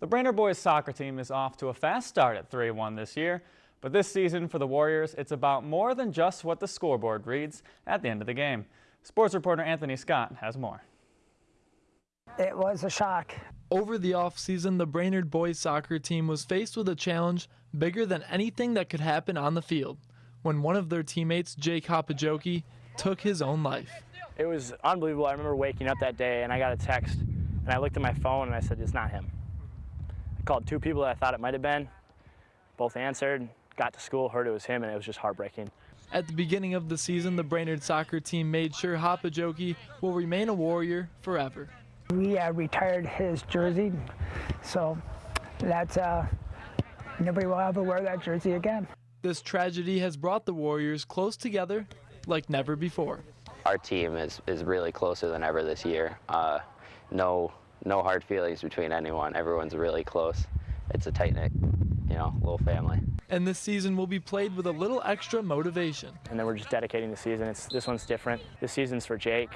The Brainerd boys soccer team is off to a fast start at 3-1 this year, but this season for the Warriors, it's about more than just what the scoreboard reads at the end of the game. Sports reporter Anthony Scott has more. It was a shock. Over the offseason, the Brainerd boys soccer team was faced with a challenge bigger than anything that could happen on the field when one of their teammates, Jake Hopajoki, took his own life. It was unbelievable. I remember waking up that day and I got a text and I looked at my phone and I said, it's not him called two people that I thought it might have been. Both answered, got to school, heard it was him, and it was just heartbreaking. At the beginning of the season, the Brainerd soccer team made sure Hopajoki will remain a Warrior forever. We uh, retired his jersey, so that's uh, nobody will ever wear that jersey again. This tragedy has brought the Warriors close together like never before. Our team is, is really closer than ever this year. Uh, no no hard feelings between anyone. Everyone's really close. It's a tight-knit, you know, little family. And this season will be played with a little extra motivation. And then we're just dedicating the season. It's, this one's different. This season's for Jake.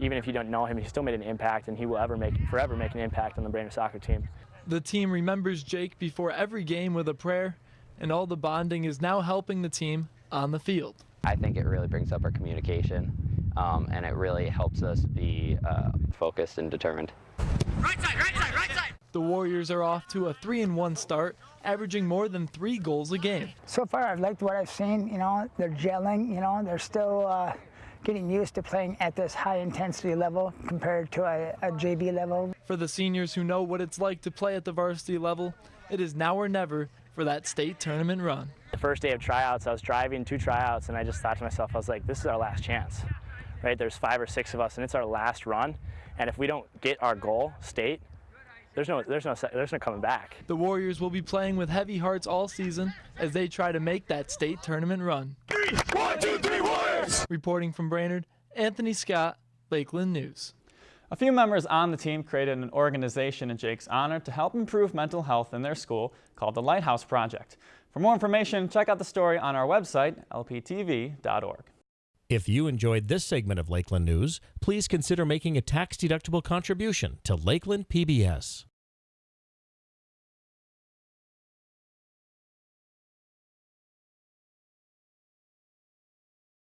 Even if you don't know him, he still made an impact, and he will ever make, forever make an impact on the Brainerd soccer team. The team remembers Jake before every game with a prayer, and all the bonding is now helping the team on the field. I think it really brings up our communication, um, and it really helps us be uh, focused and determined. Right side, right side, right side. The Warriors are off to a 3-1 start, averaging more than three goals a game. So far, I've liked what I've seen. You know, they're gelling. You know, they're still uh, getting used to playing at this high intensity level compared to a, a JV level. For the seniors who know what it's like to play at the varsity level, it is now or never for that state tournament run. The first day of tryouts, I was driving two tryouts, and I just thought to myself, I was like, this is our last chance right? There's five or six of us, and it's our last run. And if we don't get our goal, state, there's no, there's no, there's no coming back. The Warriors will be playing with heavy hearts all season as they try to make that state tournament run. Three, one, two, three, Warriors! Reporting from Brainerd, Anthony Scott, Lakeland News. A few members on the team created an organization in Jake's honor to help improve mental health in their school called the Lighthouse Project. For more information, check out the story on our website, lptv.org. If you enjoyed this segment of Lakeland News, please consider making a tax-deductible contribution to Lakeland PBS.